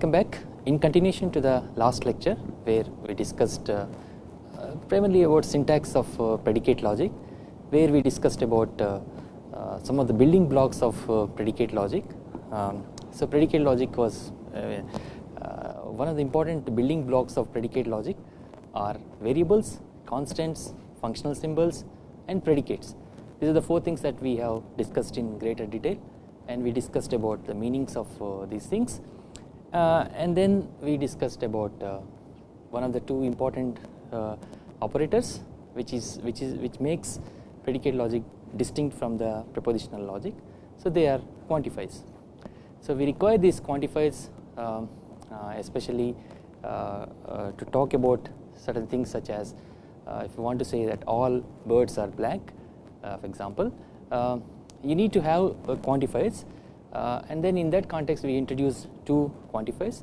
welcome back in continuation to the last lecture where we discussed uh, primarily about syntax of uh, predicate logic where we discussed about uh, uh, some of the building blocks of uh, predicate logic. Um, so predicate logic was one of the important building blocks of predicate logic are variables, constants, functional symbols and predicates. These are the four things that we have discussed in greater detail and we discussed about the meanings of these things Uh, and then we discussed about uh, one of the two important uh, operators which is which is which makes predicate logic distinct from the propositional logic. So they are quantifiers so we require these quantifiers um, uh, especially uh, to talk about certain things such as if you want to say that all birds are black for example you need to have quantifiers uh, and then in that context we introduce two quantifiers.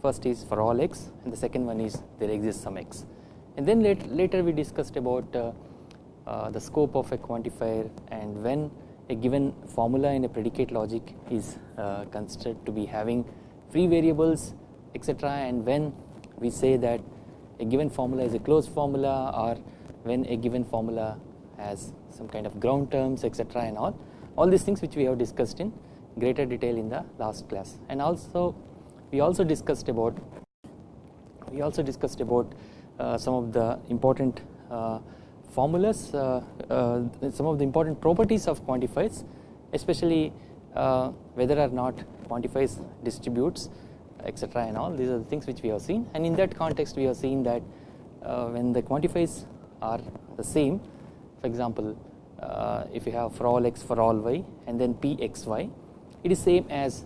First is for all x and the second one is there exists some x. And then later, later we discussed about uh, uh, the scope of a quantifier and when a given formula in a predicate logic is uh, considered to be having free variables etc and when we say that a given formula is a closed formula or when a given formula has some kind of ground terms etc and all all these things which we have discussed in greater detail in the last class. And also we also discussed about we also discussed about uh, some of the important uh, formulas uh, uh some of the important properties of quantifiers especially uh, whether or not quantifiers distributes etc and all. These are the things which we have seen. And in that context we have seen that uh, when the quantifiers are the same for example if you have for all x for all y and then pxy it is same as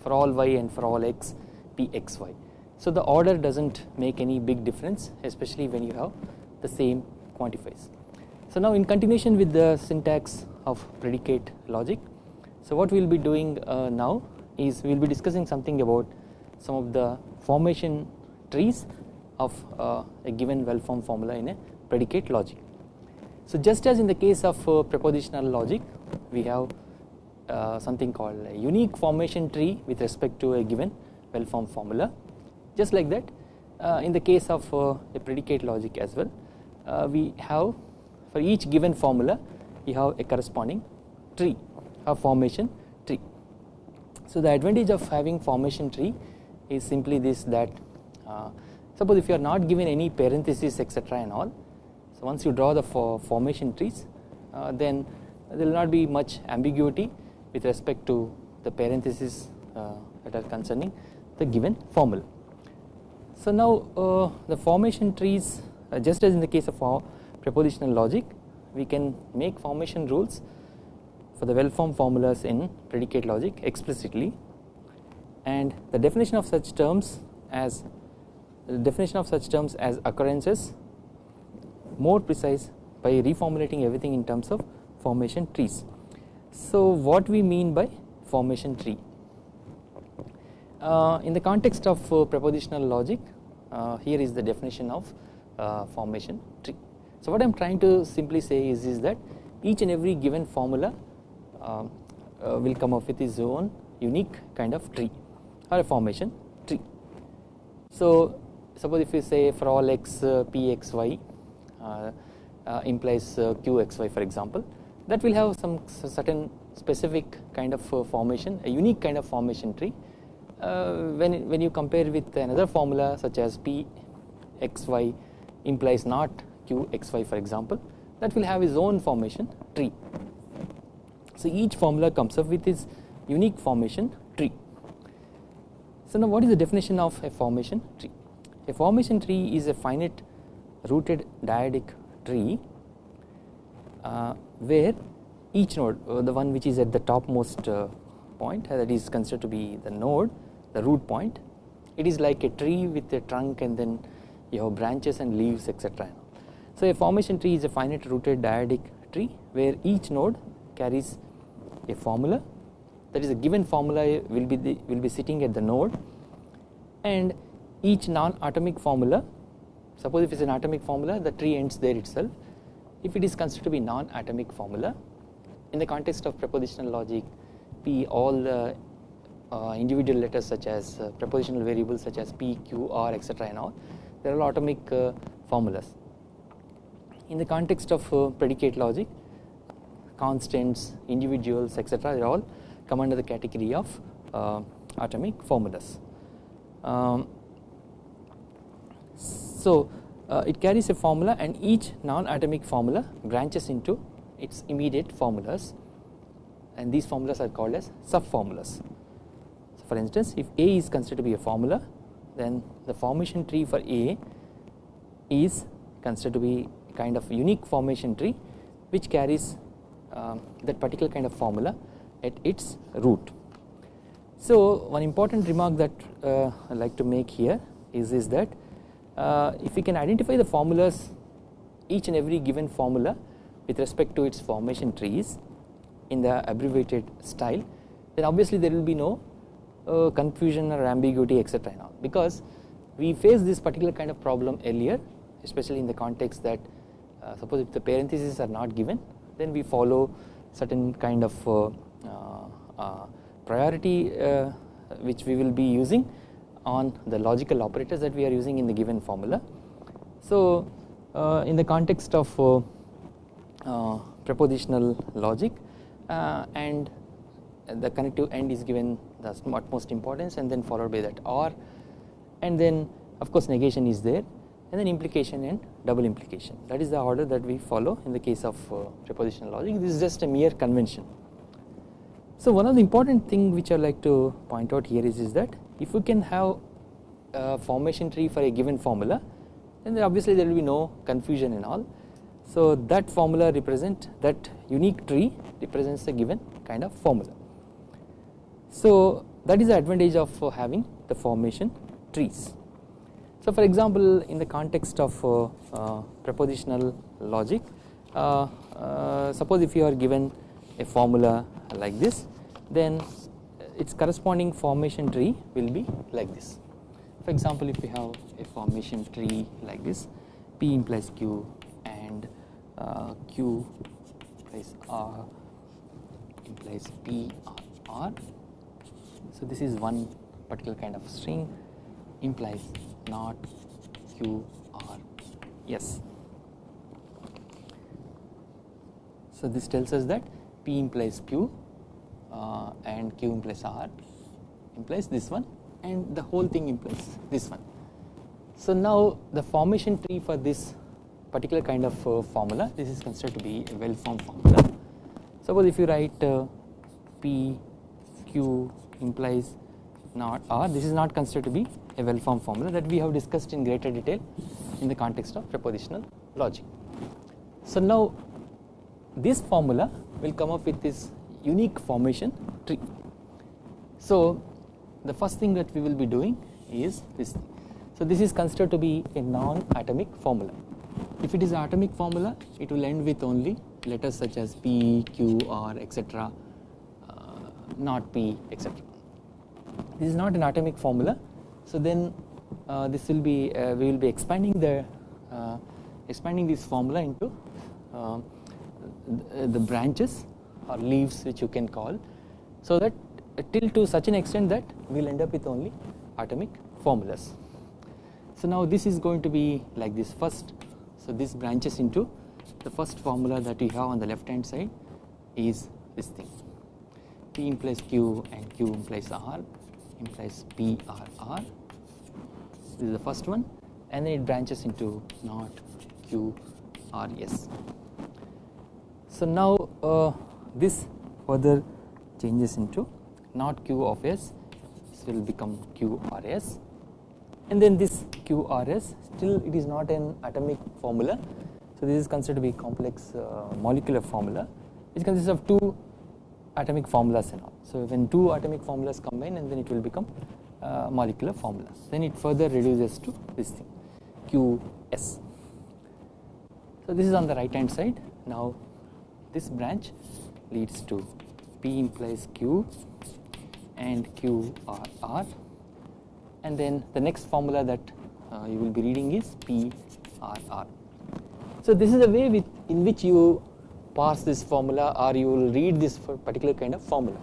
for all y and for all x p x y. So the order does not make any big difference especially when you have the same quantifiers. So now in continuation with the syntax of predicate logic so what we will be doing uh, now is we will be discussing something about some of the formation trees of uh, a given well formed formula in a predicate logic. So just as in the case of uh, propositional logic we have uh, something called a unique formation tree with respect to a given well formed formula just like that uh, in the case of uh, a predicate logic as well uh, we have for each given formula we have a corresponding tree a formation tree. So the advantage of having formation tree is simply this that uh, suppose if you are not given any parentheses etc and all so once you draw the for formation trees then there will not be much ambiguity with respect to the parentheses uh, that are concerning the given formula. So now uh, the formation trees uh, just as in the case of our propositional logic we can make formation rules for the well formed formulas in predicate logic explicitly and the definition of such terms as the definition of such terms as occurrences more precise by reformulating everything in terms of formation trees. So what we mean by formation tree uh, in the context of uh, propositional logic uh, here is the definition of uh, formation tree. So what I am trying to simply say is, is that each and every given formula um, uh, will come up with its own unique kind of tree or a formation tree. So suppose if you say for all x uh, pxy implies qxy for example that will have some certain specific kind of uh, formation a unique kind of formation tree uh, when, when you compare with another formula such as p xy implies not q xy for example that will have its own formation tree. So each formula comes up with its unique formation tree. So now what is the definition of a formation tree? A formation tree is a finite rooted dyadic tree where each node uh, the one which is at the topmost uh, point that is considered to be the node the root point it is like a tree with a trunk and then you have branches and leaves etc. So a formation tree is a finite rooted dyadic tree where each node carries a formula that is a given formula will be the, will be sitting at the node and each non-atomic formula suppose if it is an atomic formula the tree ends there itself if it is considered to be non-atomic formula in the context of propositional logic p all the uh, individual letters such as uh, propositional variables such as p, q, r etc and all there are atomic uh, formulas. In the context of uh, predicate logic constants, individuals etc they all come under the category of uh, atomic formulas. Um, so uh, it carries a formula and each non-atomic formula branches into its immediate formulas and these formulas are called as sub-formulas. So for instance if A is considered to be a formula then the formation tree for A is considered to be kind of unique formation tree which carries uh, that particular kind of formula at its root. So one important remark that uh, I like to make here is, is that if we can identify the formulas each and every given formula with respect to its formation trees in the abbreviated style then obviously there will be no uh, confusion or ambiguity etc because we faced this particular kind of problem earlier especially in the context that uh, suppose if the parentheses are not given then we follow certain kind of uh, uh, uh priority uh, which we will be using on the logical operators that we are using in the given formula. So uh, in the context of uh, uh, propositional logic and the connective end is given the utmost importance and then followed by that or and then of course negation is there and then implication and double implication that is the order that we follow in the case of uh, propositional logic this is just a mere convention. So one of the important thing which I like to point out here is, is that if we can have a formation tree for a given formula then obviously there will be no confusion and all. So that formula represent that unique tree represents a given kind of formula. So that is the advantage of having the formation trees. So for example in the context of uh, uh, propositional logic uh, suppose if you are given a formula like this then its corresponding formation tree will be like this. For example if we have a formation tree like this P implies Q and uh, Q implies R implies P R R. So this is one particular kind of string implies not Q R yes. So this tells us that P implies Q uh, and Q implies R implies this one and the whole thing implies this one. So now the formation tree for this particular kind of uh, formula this is considered to be a well formed formula. Suppose if you write uh, P Q implies not R this is not considered to be a well formed formula that we have discussed in greater detail in the context of propositional logic. So now this formula will come up with this unique formation tree. So the first thing that we will be doing is this. So this is considered to be a non-atomic formula. If it is an atomic formula it will end with only letters such as P, Q, R etc. Uh, not P etc. This is not an atomic formula so then uh, this will be uh, we will be expanding the uh, expanding this formula into uh, the branches or leaves which you can call so that till to such an extent that we will end up with only atomic formulas. So now this is going to be like this first so this branches into the first formula that we have on the left hand side is this thing P implies Q and Q implies R implies P R R this is the first one and then it branches into not Q R S. So now uh, this further changes into not q of s this will become qrs and then this qrs still it is not an atomic formula. So this is considered to be complex uh, molecular formula. Which consists of two atomic formulas and all. So when two atomic formulas combine and then it will become uh, molecular formula then it further reduces to this thing qs so this is on the right hand side. Now this branch leads to P implies Q and Q are R and then the next formula that uh, you will be reading is P R R. So this is the way with in which you parse this formula or you will read this particular kind of formula.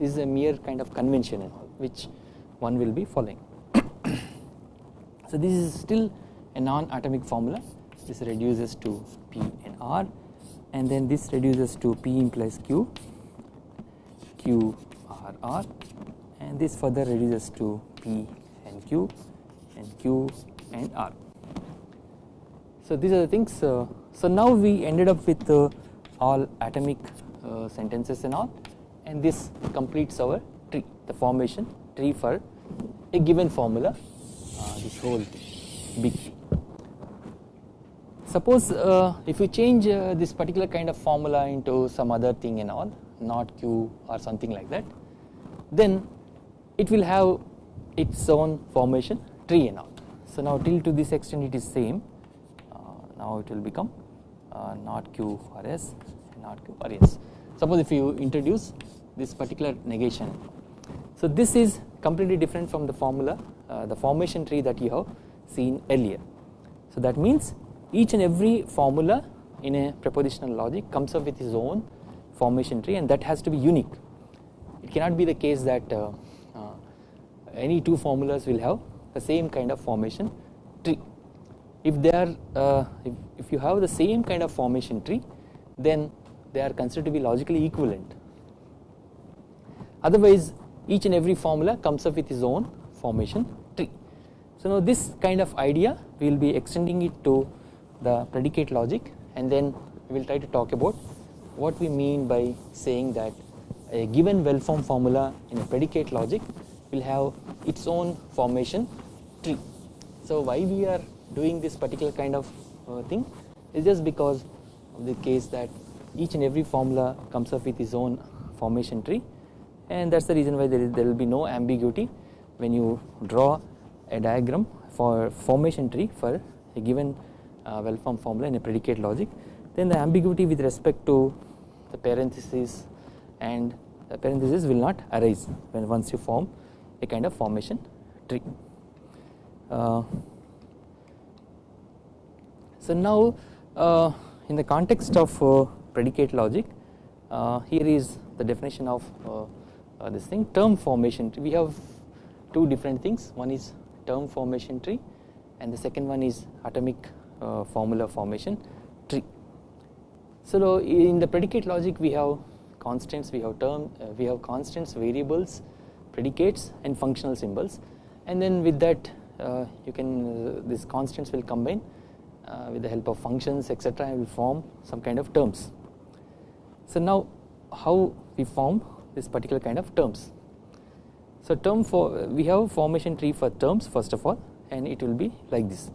This is a mere kind of convention all. which one will be following. so this is still a non-atomic formula this reduces to P and R and then this reduces to P implies Q, Q R R and this further reduces to P and Q and Q and R. So these are the things uh, so now we ended up with uh, all atomic uh, sentences and all and this completes our tree the formation tree for a given formula uh, this whole big. Suppose uh, if you change uh, this particular kind of formula into some other thing and all not Q or something like that then it will have its own formation tree and all. So now till to this extent it is same uh, now it will become uh, not Q or S not Q or S. Suppose if you introduce this particular negation so this is completely different from the formula uh, the formation tree that you have seen earlier. So that means each and every formula in a propositional logic comes up with its own formation tree and that has to be unique. It cannot be the case that uh, uh, any two formulas will have the same kind of formation tree. If they are uh, if, if you have the same kind of formation tree then they are considered to be logically equivalent. Otherwise each and every formula comes up with its own formation tree. So now this kind of idea we will be extending it to the predicate logic and then we will try to talk about what we mean by saying that a given well formed formula in a predicate logic will have its own formation tree. So why we are doing this particular kind of uh, thing is just because of the case that each and every formula comes up with its own formation tree and that is the reason why there, is, there will be no ambiguity when you draw a diagram for formation tree for a given well formed formula in a predicate logic. Then the ambiguity with respect to the parenthesis and the parenthesis will not arise when once you form a kind of formation tree. Uh, so now uh, in the context of uh, predicate logic uh, here is the definition of uh, this thing term formation tree. We have two different things. One is term formation tree and the second one is atomic uh, formula formation tree. So in the predicate logic we have constants, we have term, uh, we have constants, variables, predicates and functional symbols and then with that uh, you can these constants will combine with the help of functions etc and will form some kind of terms. So now how we form this particular kind of terms. So term for we have formation tree for terms first of all and it will be like this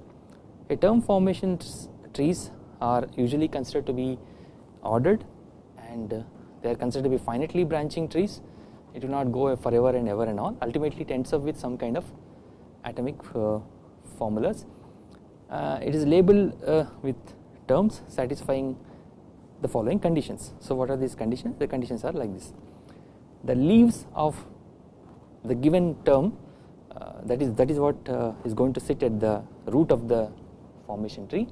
a term formation trees are usually considered to be ordered and uh, they are considered to be finitely branching trees. It will not go forever and ever and all. Ultimately it ends up with some kind of atomic uh, formulas. Uh, it is labeled uh, with terms satisfying the following conditions. So what are these conditions? The conditions are like this. The leaves of the given term uh, that is that is what uh, is going to sit at the root of the formation tree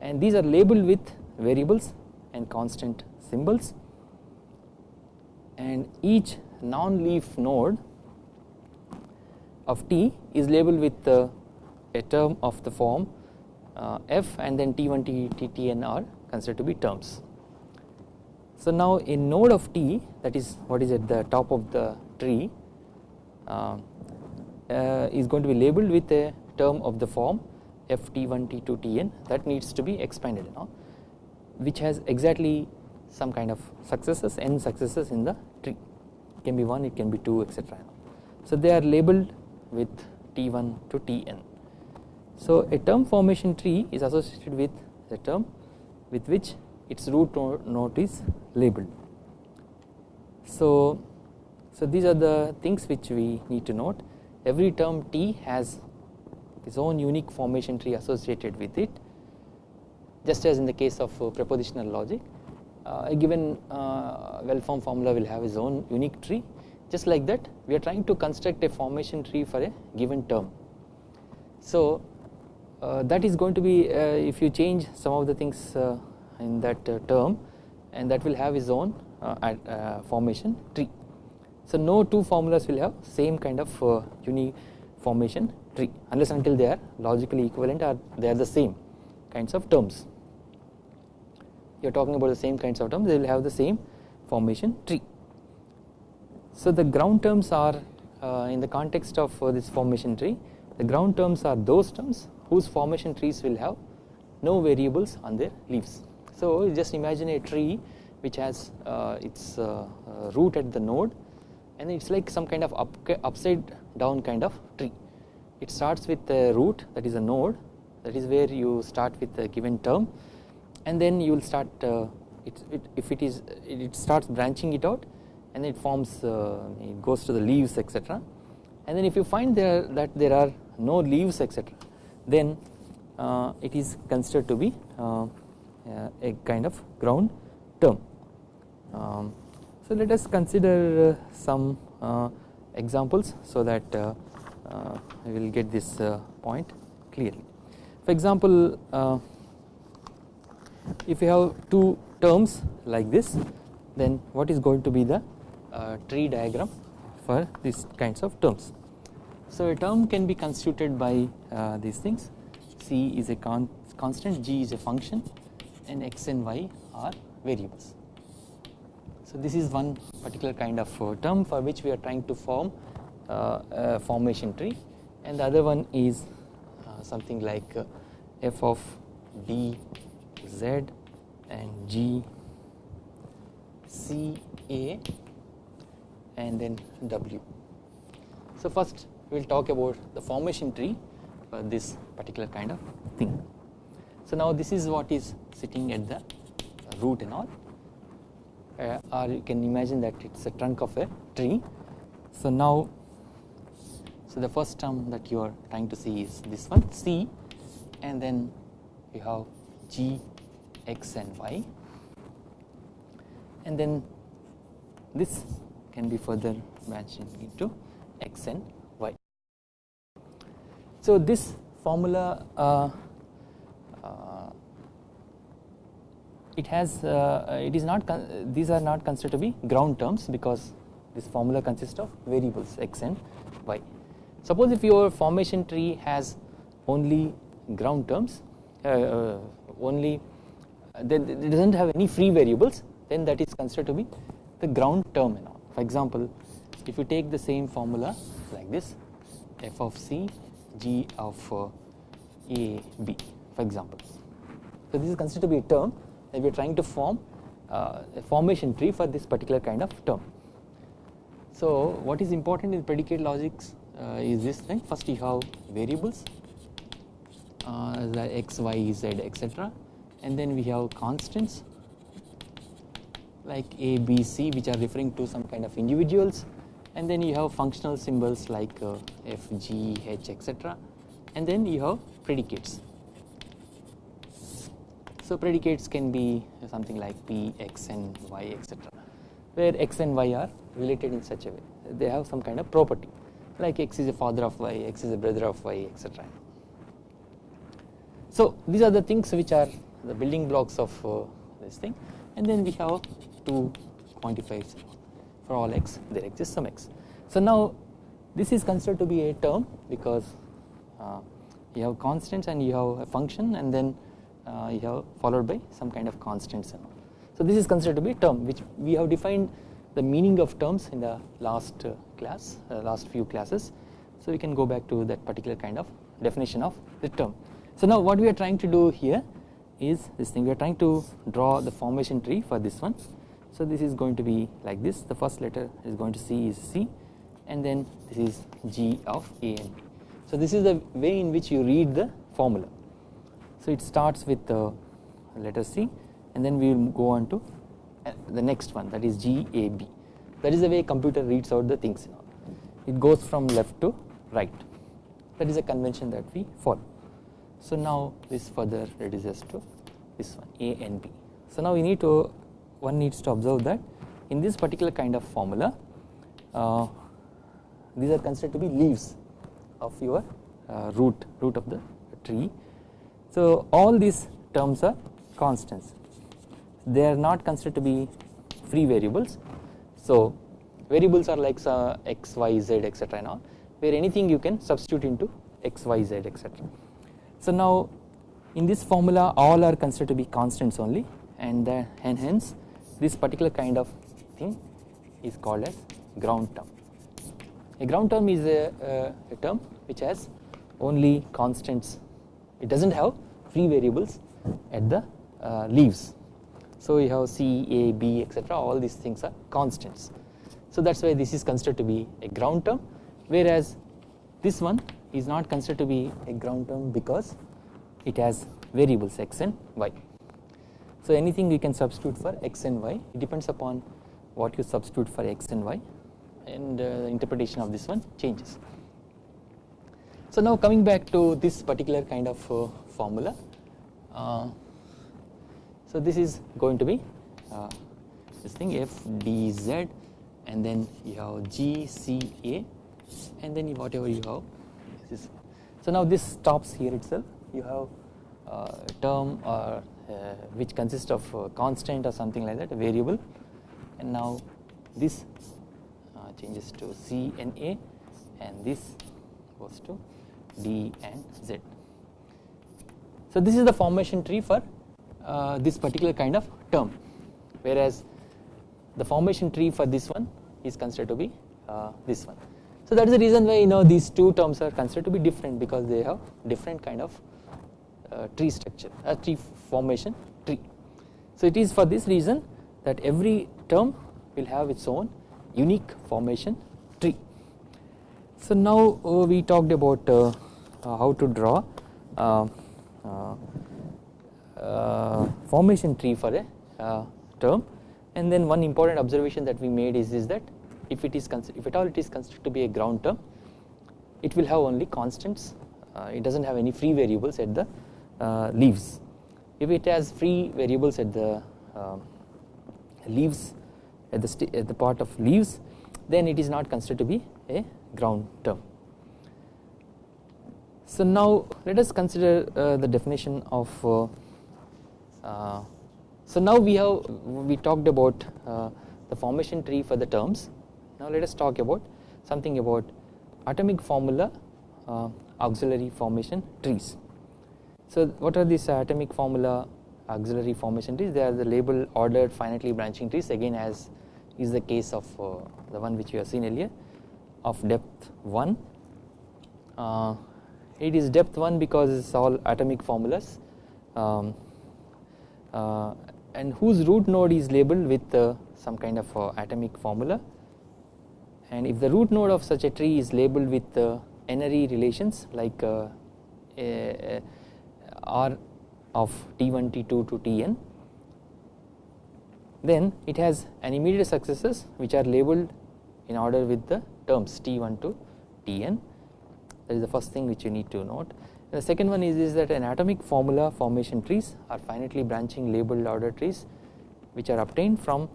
and these are labeled with variables and constant symbols and each non-leaf node of T is labeled with uh, a term of the form uh, f and then T1, T, T, T and are considered to be terms. So now a node of T that is what is at the top of the tree uh, uh is going to be labeled with a term of the form ft1 t2 tn that needs to be expanded now which has exactly some kind of successes n successes in the tree. It can be 1 it can be 2 etc so they are labeled with t1 to tn so a term formation tree is associated with the term with which its root node is labeled. So so these are the things which we need to note. Every term t has its own unique formation tree associated with it just as in the case of uh, propositional logic uh, a given uh, well formed formula will have its own unique tree just like that we are trying to construct a formation tree for a given term. So that is going to be if you change some of the things in that term and that will have its own formation tree. So no two formulas will have same kind of uh, uniformation tree unless until they are logically equivalent or they are the same kinds of terms. You are talking about the same kinds of terms they will have the same formation tree. So the ground terms are uh, in the context of uh, this formation tree the ground terms are those terms whose formation trees will have no variables on their leaves. So just imagine a tree which has uh, its uh, uh, root at the node and it's like some kind of up, upside down kind of. It starts with a root that is a node. That is where you start with a given term. And then you will start uh, it, it, if it is it starts branching it out and it forms uh, it goes to the leaves etc and then if you find there that there are no leaves etc then uh, it is considered to be uh, a kind of ground term. Um, so let us consider uh, some uh, examples so that uh, we will get this point clearly. For example, if you have two terms like this then what is going to be the tree diagram for these kinds of terms. So a term can be constituted by these things c is a con constant g is a function and x and y are variables. So this is one particular kind of uh, term for which we are trying to form uh, formation tree and the other one is uh, something like uh, f of d z and g c a and then w. So first we will talk about the formation tree for this particular kind of thing. So now this is what is sitting at the root and all uh, or you can imagine that it is a trunk of a tree. So now so the first term that you are trying to see is this one C and then you have G, X and Y and then this can be further branching into X and Y. So this formula uh, it has uh, it is not these are not considered to be ground terms because this formula consists of variables x and y. Suppose if your formation tree has only ground terms uh, uh, only then it does not have any free variables then that is considered to be the ground term and all. For example if you take the same formula like this f of c g of uh, a b for example. So this is considered to be a term we are trying to form uh, a formation tree for this particular kind of term. So what is important in predicate logics uh, is this thing? First you have variables uh, the x, y, z etc and then we have constants like a, b, c which are referring to some kind of individuals. And then you have functional symbols like uh, f, g, h etc and then you have predicates. So predicates can be something like p, x and y etc where x and y are related in such a way. They have some kind of property like x is a father of y, x is a brother of y etc. So these are the things which are the building blocks of uh, this thing and then we have two quantifiers for all x there exists some x. So now this is considered to be a term because uh, you have constants and you have a function and then uh, you have followed by some kind of constants and all. So this is considered to be a term which we have defined the meaning of terms in the last uh, class uh, last few classes. So we can go back to that particular kind of definition of the term. So now what we are trying to do here is this thing we are trying to draw the formation tree for this one. So this is going to be like this the first letter is going to C is C and then this is G of A and B. So this is the way in which you read the formula. So it starts with the letter C and then we will go on to uh, the next one that is GAB that is the way computer reads out the things it goes from left to right. That is a convention that we follow. So now this further reduces to this one A and B. So now we need to one needs to observe that in this particular kind of formula uh, these are considered to be leaves of your uh, root root of the tree. So all these terms are constants. They are not considered to be free variables so variables are like uh, x, y, z etc and all where anything you can substitute into x, y, z etc. So now in this formula all are considered to be constants only and, and hence this particular kind of thing is called as ground term. A ground term is a, a, a term which has only constants it does not have free variables at the uh, leaves. So you have C, A, B etc all these things are constants. So that is why this is considered to be a ground term whereas this one is not considered to be a ground term because it has variables x and y. So anything we can substitute for x and y it depends upon what you substitute for x and y and uh, the interpretation of this one changes. So now coming back to this particular kind of uh, formula uh, so this is going to be uh, this thing f d z and then you have g c a and then whatever you have this so now this stops here itself. You have uh, term or uh, which consists of uh, constant or something like that a variable. And now this uh, changes to c and a and this goes to d and z. So this is the formation tree for uh, this particular kind of term. Whereas the formation tree for this one is considered to be uh, this one. So that is the reason why you know these two terms are considered to be different because they have different kind of uh, tree structure a tree formation tree. So it is for this reason that every term will have its own unique formation tree. So now uh, we talked about uh, uh, how to draw uh, uh, formation tree for a term and then one important observation that we made is, is that if it is if at all it is considered to be a ground term it will have only constants it does not have any free variables at the uh, leaves. If it has free variables at the uh, leaves at the, at the part of leaves then it is not considered to be a ground term. So now let us consider uh, the definition of uh, uh, so now we have we talked about uh, the formation tree for the terms. Now let us talk about something about atomic formula auxiliary formation trees. So what are these atomic formula auxiliary formation trees? They are the label ordered finitely branching trees again as is the case of uh, the one which we have seen earlier of depth 1 uh, it is depth 1 because it is all atomic formulas. Um, uh, and whose root node is labeled with uh, some kind of uh, atomic formula. And if the root node of such a tree is labeled with uh, n-ary relations like R of T1 T2 to Tn then it has an immediate successors which are labeled in order with the terms T1 to Tn that is the first thing which you need to note the second one is, is that an atomic formula formation trees are finitely branching labeled order trees which are obtained from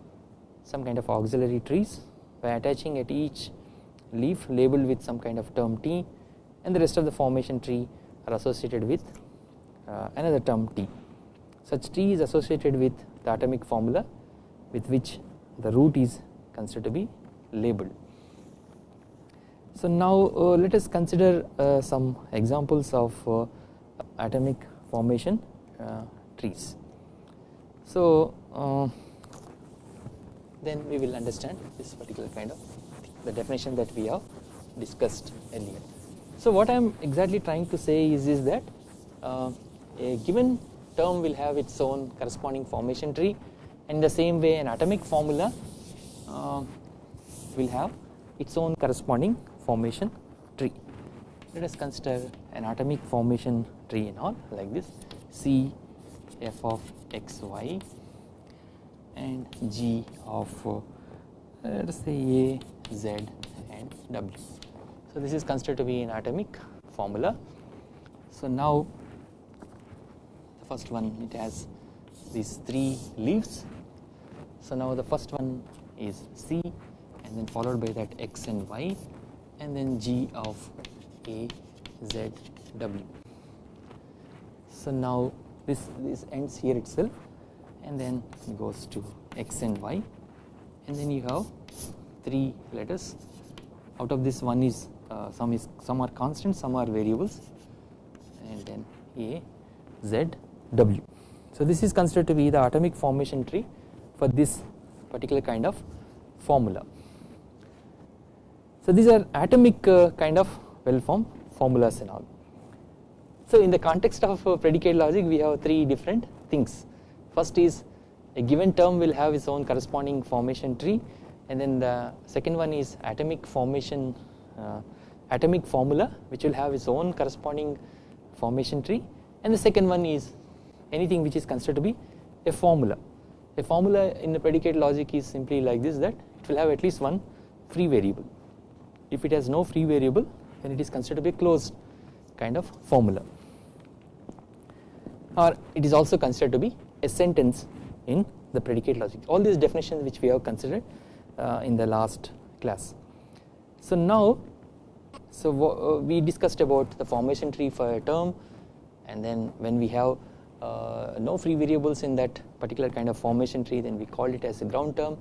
some kind of auxiliary trees by attaching at each leaf labeled with some kind of term T and the rest of the formation tree are associated with uh, another term T. Such T is associated with the atomic formula with which the root is considered to be labeled. So now uh, let us consider uh, some examples of uh, atomic formation uh, trees. So uh, then we will understand this particular kind of the definition that we have discussed earlier. So what I am exactly trying to say is, is that a given term will have its own corresponding formation tree in the same way an atomic formula uh, will have its own corresponding formation tree. Let us consider an atomic formation tree and all like this C f of x y and g of uh, let us say a z and w. So this is considered to be an atomic formula. So now the first one it has these three leaves so now the first one is C and then followed by that X and Y and then G of A Z W so now this this ends here itself and then it goes to X and Y and then you have 3 letters out of this one is uh, some is some are constant some are variables and then A Z W. So this is considered to be the atomic formation tree for this particular kind of formula. So these are atomic uh, kind of well formed formulas and all. So in the context of uh, predicate logic we have three different things. First is a given term will have its own corresponding formation tree and then the second one is atomic formation uh, atomic formula which will have its own corresponding formation tree and the second one is anything which is considered to be a formula. A formula in the predicate logic is simply like this that it will have at least one free variable. If it has no free variable then it is considered to be a closed kind of formula or it is also considered to be a sentence in the predicate logic. All these definitions which we have considered uh, in the last class. So now so uh, we discussed about the formation tree for a term and then when we have uh, no free variables in that particular kind of formation tree then we call it as a ground term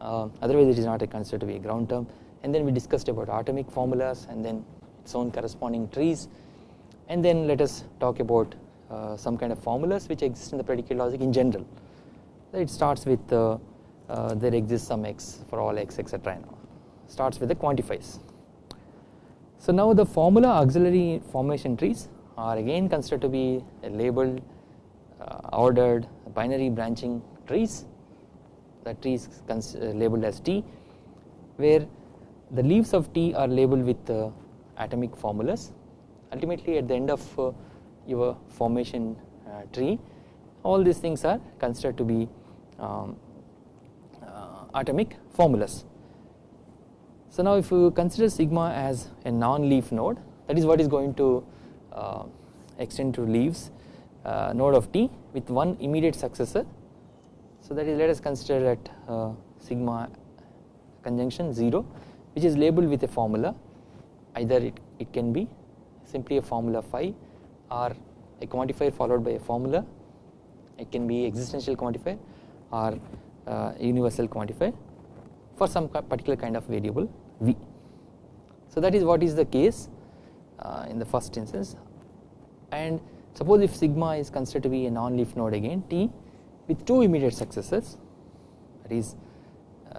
uh, otherwise it is not considered to be a ground term and then we discussed about atomic formulas and then its own corresponding trees. And then let us talk about uh, some kind of formulas which exist in the predicate logic in general. It starts with uh, uh, there exists some x for all x etc starts with the quantifies. So now the formula auxiliary formation trees are again considered to be labeled uh, ordered binary branching trees. The trees uh, labeled as T where the leaves of T are labeled with uh, atomic formulas ultimately at the end of uh, your formation uh, tree all these things are considered to be um, uh, atomic formulas. So now if you consider sigma as a non-leaf node that is what is going to extend to leaves uh, node of t with one immediate successor. So that is let us consider that uh, sigma conjunction 0 which is labeled with a formula. Either it, it can be simply a formula phi or a quantifier followed by a formula. It can be existential quantifier or uh, universal quantifier for some particular kind of variable v. So that is what is the case uh, in the first instance. And suppose if sigma is considered to be a non-leaf node again T with two immediate successors that is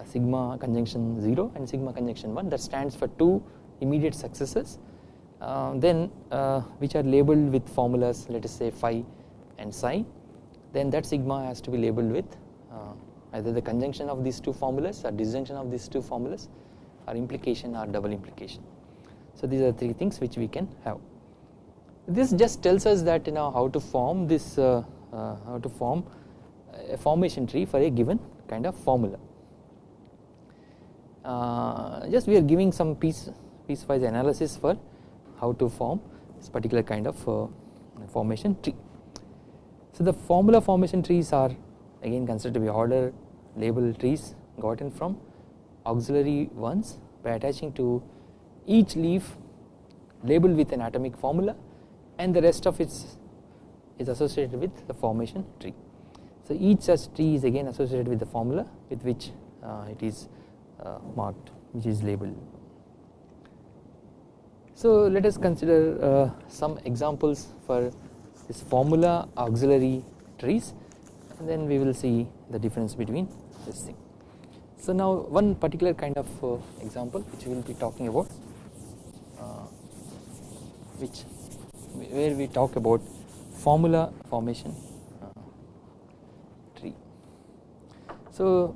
sigma conjunction 0 and sigma conjunction 1 that stands for two immediate successes. Uh, then uh, which are labeled with formulas let us say phi and psi. Then that sigma has to be labeled with uh, either the conjunction of these two formulas or disjunction of these two formulas or implication or double implication. So these are three things which we can have. This just tells us that you know how to form this uh, uh, how to form a formation tree for a given kind of formula. uh, just we are giving some piece piecewise analysis for how to form this particular kind of uh, formation tree so the formula formation trees are again considered to be order label trees gotten from auxiliary ones by attaching to each leaf labeled with an atomic formula and the rest of it is associated with the formation tree. So each such tree is again associated with the formula with which uh, it is uh, marked which is labeled. So let us consider uh, some examples for this formula auxiliary trees and then we will see the difference between this thing. So now one particular kind of uh, example which we will be talking about uh, which where we talk about formula formation uh, tree. So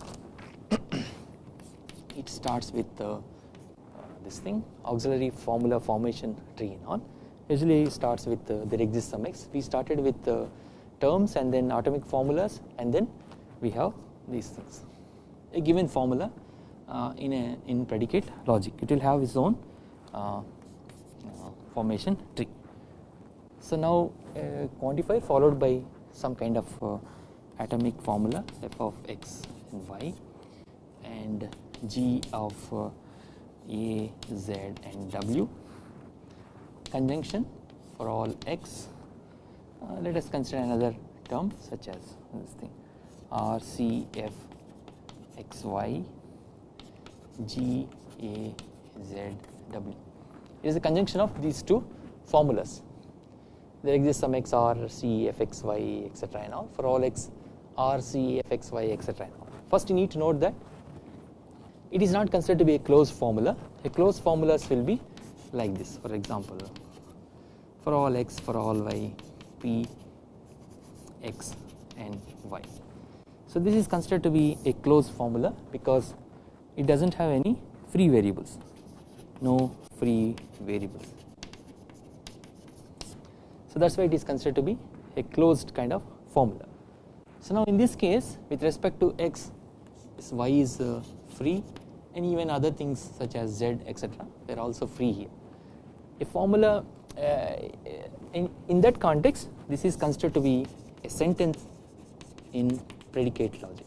it starts with uh, this thing auxiliary formula formation tree and all usually starts with uh, there exists some x. We started with uh, terms and then atomic formulas and then we have these things. A given formula uh, in a in predicate logic. It will have its own uh, formation tree. So now a quantifier followed by some kind of uh, atomic formula f of x and y and g of uh, a, z and w conjunction for all x uh, let us consider another term such as this thing r c f x y G A Z W. It is a conjunction of these two formulas. There exists some x r c f x y etc. and all for all x r c f x y etc. First you need to note that it is not considered to be a closed formula. A closed formulas will be like this for example for all x for all y p x and y. So this is considered to be a closed formula because it does not have any free variables no free variables. So that is why it is considered to be a closed kind of formula. So now in this case with respect to x this y is uh, free and even other things such as z etc they are also free here. A formula uh, in, in that context this is considered to be a sentence in predicate logic.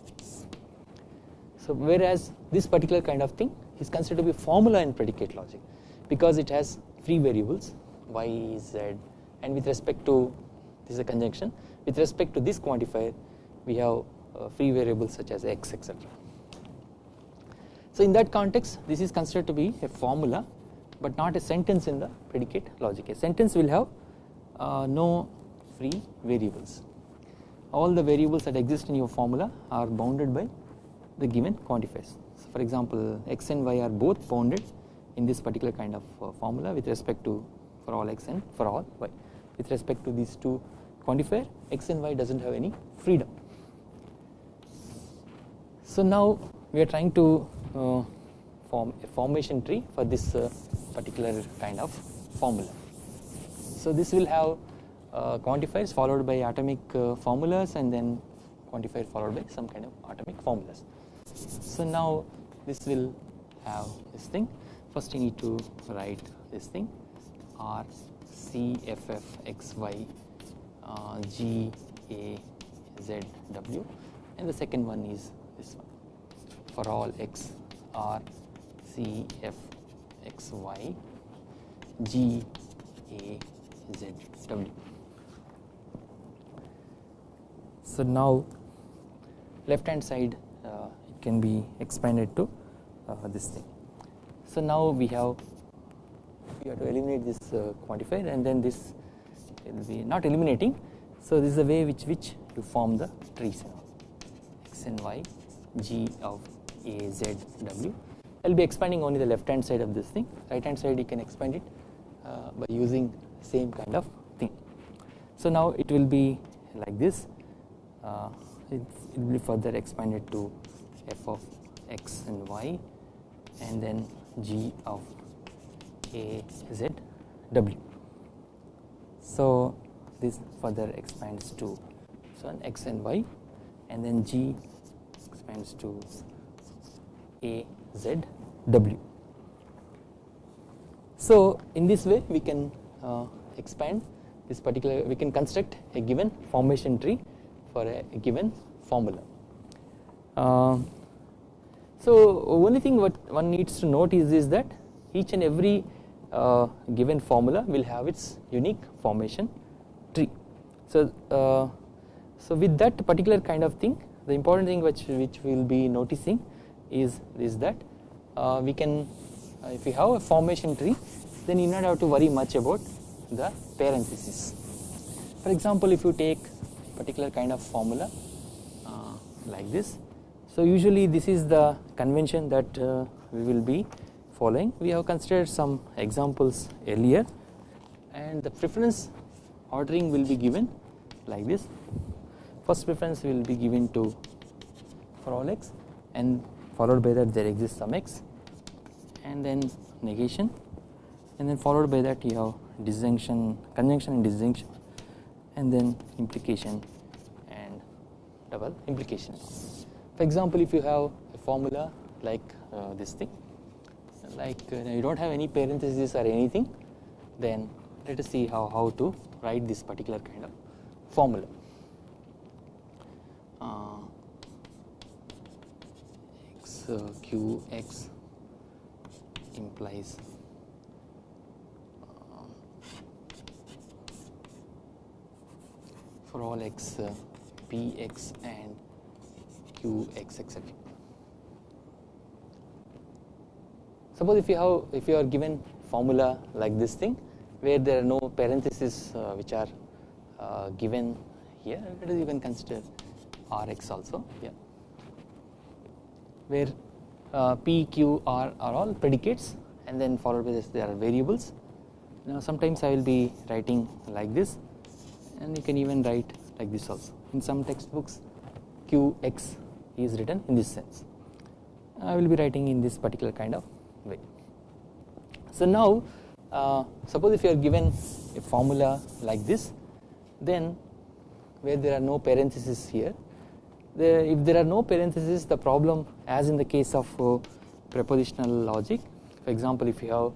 So whereas this particular kind of thing is considered to be a formula in predicate logic because it has free variables y, z and with respect to this is a conjunction with respect to this quantifier we have uh, free variables such as x etc. So in that context this is considered to be a formula but not a sentence in the predicate logic. A sentence will have uh, no free variables. All the variables that exist in your formula are bounded by the given quantifiers. So for example, x and y are both bounded in this particular kind of uh, formula with respect to for all x and for all y. With respect to these two quantifier, x and y does not have any freedom. So now we are trying to form a formation tree for this uh, particular kind of formula. So this will have uh, quantifiers followed by atomic uh, formulas and then quantifier followed by some kind of atomic formulas. So now this will have this thing first you need to write this thing R C F F X Y uh, G A Z W and the second one is this one for all X R C F X Y G A Z W. So now left hand side uh, it can be expanded to uh, this thing. So now we have we have to eliminate this uh, quantifier and then this will be not eliminating. So this is the way which which you form the trees x and y g of a z w. I will be expanding only the left hand side of this thing right hand side you can expand it uh, by using same kind of thing. So now it will be like this uh, it, it will be further expanded to f of x and y and then g of a z w. So this further expands to so an x and y and then g expands to a z w. So in this way we can uh, expand this particular we can construct a given formation tree for a, a given formula. Uh, so only thing what one needs to note is, is that each and every uh, given formula will have its unique formation tree. So, uh, so with that particular kind of thing the important thing which, which we will be noticing is, is that uh, we can uh, if we have a formation tree then you do not have to worry much about the parenthesis. For example if you take particular kind of formula uh, like this so usually this is the convention that uh, we will be following we have considered some examples earlier and the preference ordering will be given like this first preference will be given to for all x and followed by that there exists some x and then negation and then followed by that you have disjunction conjunction and disjunction and then implication and double implication. For example, if you have a formula like uh, this thing like uh, you do not have any parenthesis or anything then let us see how, how to write this particular kind of formula. Uh, uh, q x implies for all x uh, p x and q x etc. suppose if you have if you are given formula like this thing where there are no parentheses uh, which are uh, given here you can consider Rx also yeah where uh, P, Q, R are all predicates and then followed by this there are variables. Now sometimes I will be writing like this and you can even write like this also. In some textbooks Qx is written in this sense. I will be writing in this particular kind of way. So now uh, suppose if you are given a formula like this then where there are no parentheses here the, if there are no parentheses the problem as in the case of uh, propositional logic for example if you have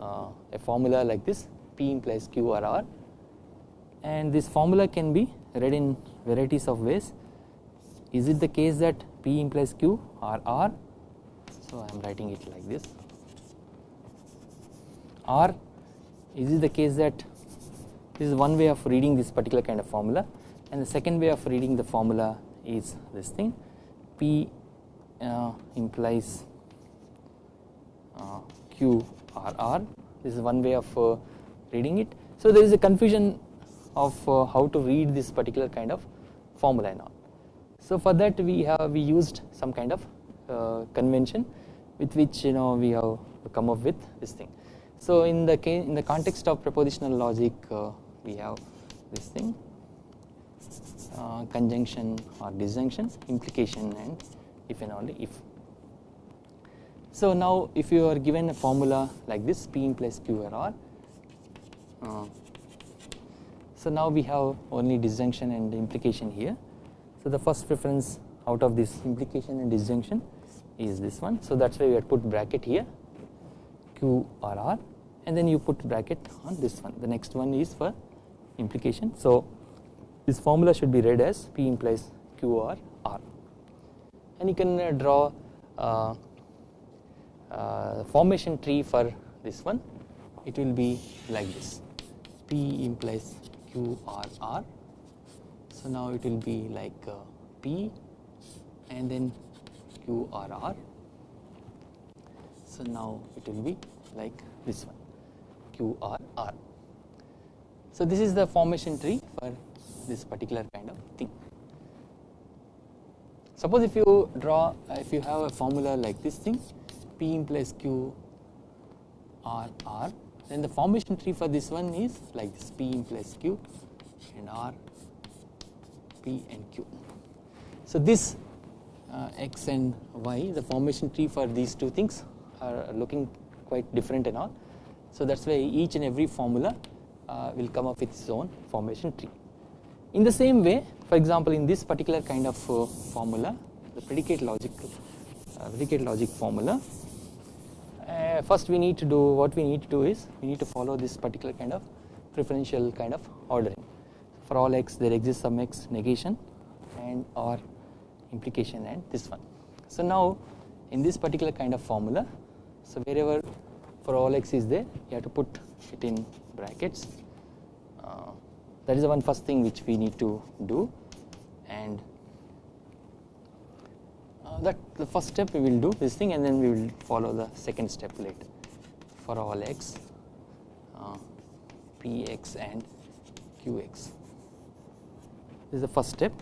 uh, a formula like this P implies Q or R and this formula can be read in varieties of ways. Is it the case that P implies Q or R? So I am writing it like this. Or is it the case that this is one way of reading this particular kind of formula? And the second way of reading the formula is this thing P uh, implies uh, Q R R this is one way of uh, reading it. So there is a confusion of uh, how to read this particular kind of formula and all. So for that we have we used some kind of uh, convention with which you know we have come up with this thing. So in the in the context of propositional logic uh, we have this thing uh, conjunction or disjunction implication and if and only if. So now if you are given a formula like this P in plus Q or R uh, so now we have only disjunction and implication here. So the first preference out of this implication and disjunction is this one. So that's why we have put bracket here Q or R and then you put bracket on this one. The next one is for implication. So this formula should be read as P implies Q or R. And you can uh, draw uh, uh, formation tree for this one. It will be like this. P implies Q R R. So now it will be like P and then Q R R. So now it will be like this one Q R R. So this is the formation tree for this particular kind of thing suppose if you draw if you have a formula like this thing P implies Q R R then the formation tree for this one is like this P implies Q and R P and Q. So this uh, X and Y the formation tree for these two things are looking quite different and all. So that is why each and every formula uh, will come up with its own formation tree. In the same way for example in this particular kind of uh, formula the predicate logic uh, predicate logic formula uh, first we need to do what we need to do is we need to follow this particular kind of preferential kind of ordering for all x there exists some x negation and or implication and this one. So now in this particular kind of formula so wherever for all x is there you have to put it in brackets that is the one first thing which we need to do. And uh, that the first step we will do this thing and then we will follow the second step later for all x uh, px and qx. This is the first step.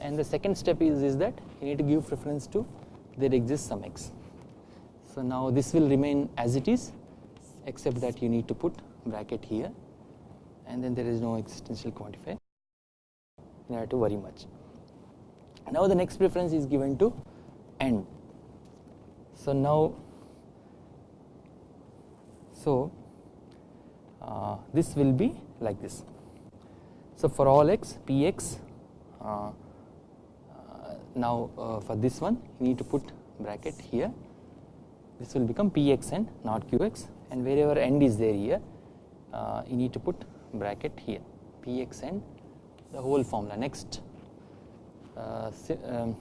And the second step is, is that you need to give preference to there exists some x. So now this will remain as it is except that you need to put bracket here and then there is no existential quantifier. You have to worry much. Now the next preference is given to end so now so uh, this will be like this. So for all x px uh, uh, now uh, for this one you need to put bracket here. This will become px and not qx. And wherever end is there here uh, you need to put bracket here px and the whole formula next uh, um,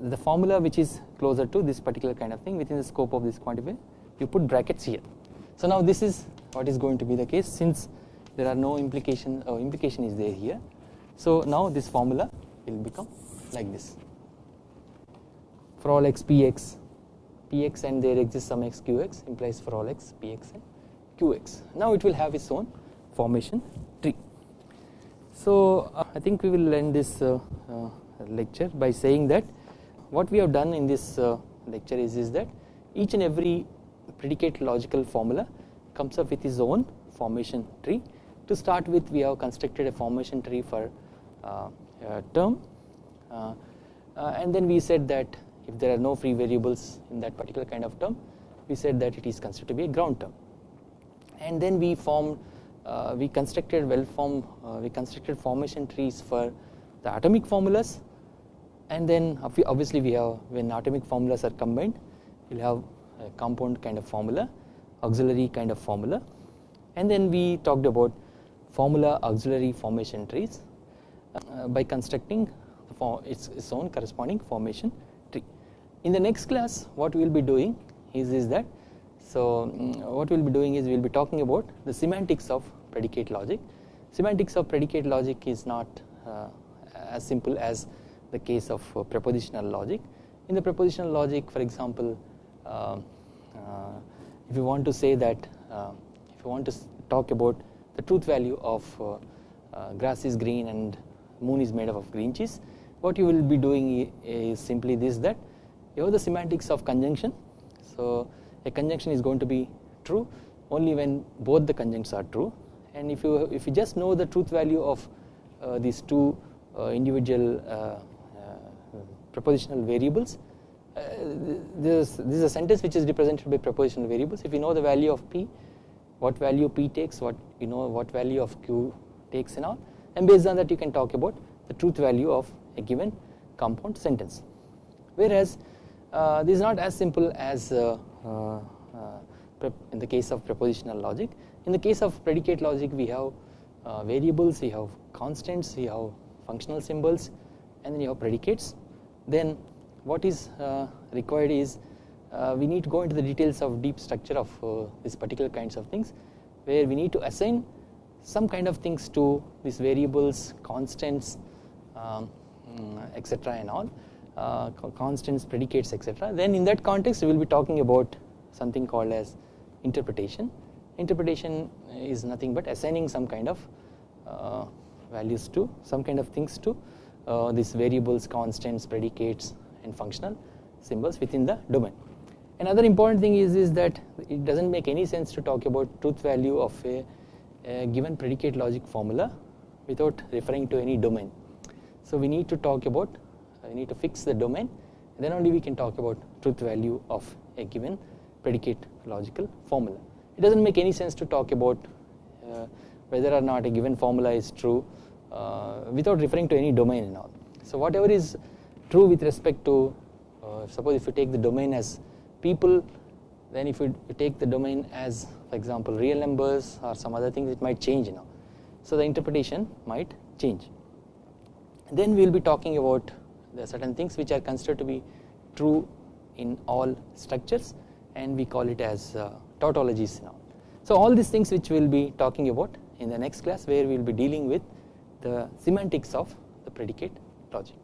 the formula which is closer to this particular kind of thing within the scope of this quantifier you put brackets here. So now this is what is going to be the case since there are no implication or uh, implication is there here. So now this formula will become like this for all x p x px and there exists some x qx implies for all x px and qx. Now it will have its own formation tree. So uh, I think we will end this uh, uh, lecture by saying that what we have done in this uh, lecture is, is that each and every predicate logical formula comes up with its own formation tree. To start with we have constructed a formation tree for uh, term uh, and then we said that if there are no free variables in that particular kind of term we said that it is considered to be a ground term and then we formed uh, we constructed well formed uh, we constructed formation trees for the atomic formulas and then obviously we have when atomic formulas are combined will have a compound kind of formula auxiliary kind of formula and then we talked about formula auxiliary formation trees uh, by constructing its, its own corresponding formation tree. In the next class what we will be doing is, is that so mm, what we will be doing is we will be talking about the semantics of predicate logic. Semantics of predicate logic is not uh, as simple as the case of uh, propositional logic. In the propositional logic for example uh, uh if you want to say that uh, if you want to talk about the truth value of uh, grass is green and moon is made up of green cheese what you will be doing is simply this that you have the semantics of conjunction so a conjunction is going to be true only when both the conjuncts are true. And if you if you just know the truth value of uh, these two uh, individual uh, uh propositional variables uh, this, this is a sentence which is represented by propositional variables. If you know the value of p what value p takes what you know what value of q takes and all and based on that you can talk about the truth value of a given compound sentence. Whereas uh, this is not as simple as uh, in the case of propositional logic. In the case of predicate logic we have uh, variables we have constants we have functional symbols and then you have predicates. Then what is uh, required is we need to go into the details of deep structure of these particular kinds of things where we need to assign some kind of things to these variables constants um, mm, etc and all uh, constants predicates etc then in that context we will be talking about something called as interpretation interpretation is nothing but assigning some kind of uh, values to some kind of things to uh, these variables constants predicates and functional symbols within the domain another important thing is is that it doesn't make any sense to talk about truth value of a given predicate logic formula without referring to any domain. So we need to talk about we need to fix the domain then only we can talk about truth value of a given predicate logical formula. It does not make any sense to talk about uh, whether or not a given formula is true uh, without referring to any domain and all. So whatever is true with respect to uh, suppose if you take the domain as people then if you, take the domain as for example real numbers or some other things it might change now so the interpretation might change then we will be talking about the certain things which are considered to be true in all structures and we call it as uh, tautologies now. So all these things which we will be talking about in the next class where we will be dealing with the semantics of the predicate logic